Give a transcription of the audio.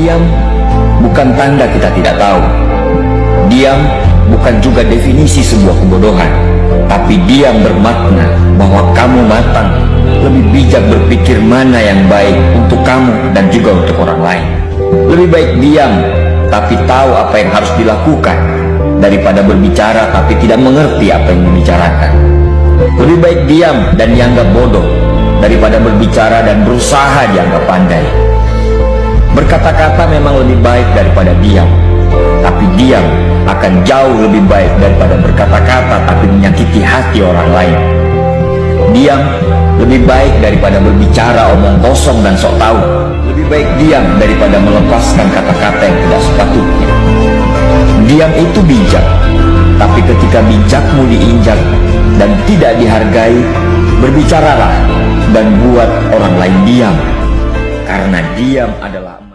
Diam bukan tanda kita tidak tahu. Diam bukan juga definisi sebuah kebodohan. Tapi diam bermakna bahwa kamu matang, lebih bijak berpikir mana yang baik untuk kamu dan juga untuk orang lain. Lebih baik diam, tapi tahu apa yang harus dilakukan, daripada berbicara tapi tidak mengerti apa yang dibicarakan. Lebih baik diam dan dianggap bodoh, daripada berbicara dan berusaha dianggap pandai. Berkata-kata memang lebih baik daripada diam, tapi diam akan jauh lebih baik daripada berkata-kata tapi menyakiti hati orang lain. Diam lebih baik daripada berbicara omong kosong dan sok tahu. Lebih baik diam daripada melepaskan kata-kata yang tidak sepatutnya. Diam itu bijak, tapi ketika bijakmu diinjak dan tidak dihargai, berbicaralah dan buat orang lain diam. Karena diam adalah